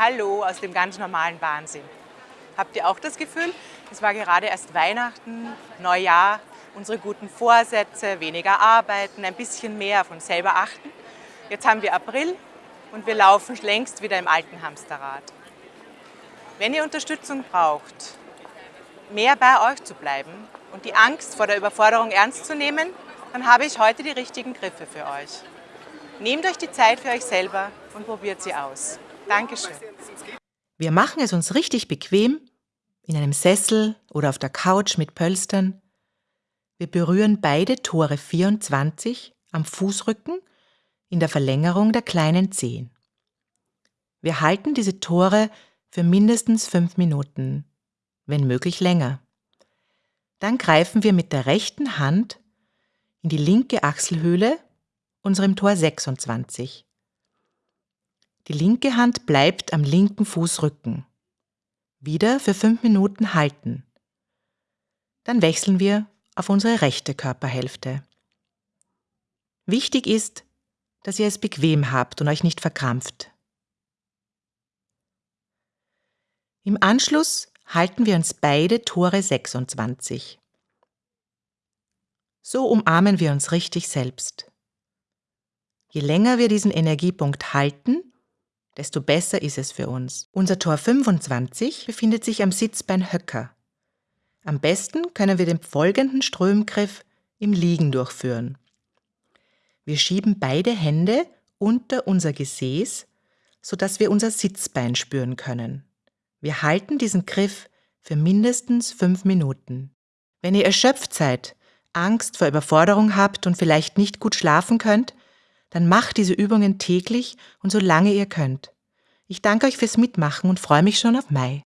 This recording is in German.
Hallo aus dem ganz normalen Wahnsinn. Habt ihr auch das Gefühl, es war gerade erst Weihnachten, Neujahr, unsere guten Vorsätze, weniger arbeiten, ein bisschen mehr auf uns selber achten? Jetzt haben wir April und wir laufen längst wieder im alten Hamsterrad. Wenn ihr Unterstützung braucht, mehr bei euch zu bleiben und die Angst vor der Überforderung ernst zu nehmen, dann habe ich heute die richtigen Griffe für euch. Nehmt euch die Zeit für euch selber und probiert sie aus. Dankeschön. Wir machen es uns richtig bequem, in einem Sessel oder auf der Couch mit Pölstern. Wir berühren beide Tore 24 am Fußrücken in der Verlängerung der kleinen Zehen. Wir halten diese Tore für mindestens fünf Minuten, wenn möglich länger. Dann greifen wir mit der rechten Hand in die linke Achselhöhle, unserem Tor 26. Die linke Hand bleibt am linken Fußrücken. Wieder für fünf Minuten halten. Dann wechseln wir auf unsere rechte Körperhälfte. Wichtig ist, dass ihr es bequem habt und euch nicht verkrampft. Im Anschluss halten wir uns beide Tore 26. So umarmen wir uns richtig selbst. Je länger wir diesen Energiepunkt halten, desto besser ist es für uns. Unser Tor 25 befindet sich am Sitzbein Höcker. Am besten können wir den folgenden Strömgriff im Liegen durchführen. Wir schieben beide Hände unter unser Gesäß, sodass wir unser Sitzbein spüren können. Wir halten diesen Griff für mindestens fünf Minuten. Wenn ihr erschöpft seid, Angst vor Überforderung habt und vielleicht nicht gut schlafen könnt, dann macht diese Übungen täglich und so lange ihr könnt. Ich danke euch fürs Mitmachen und freue mich schon auf Mai.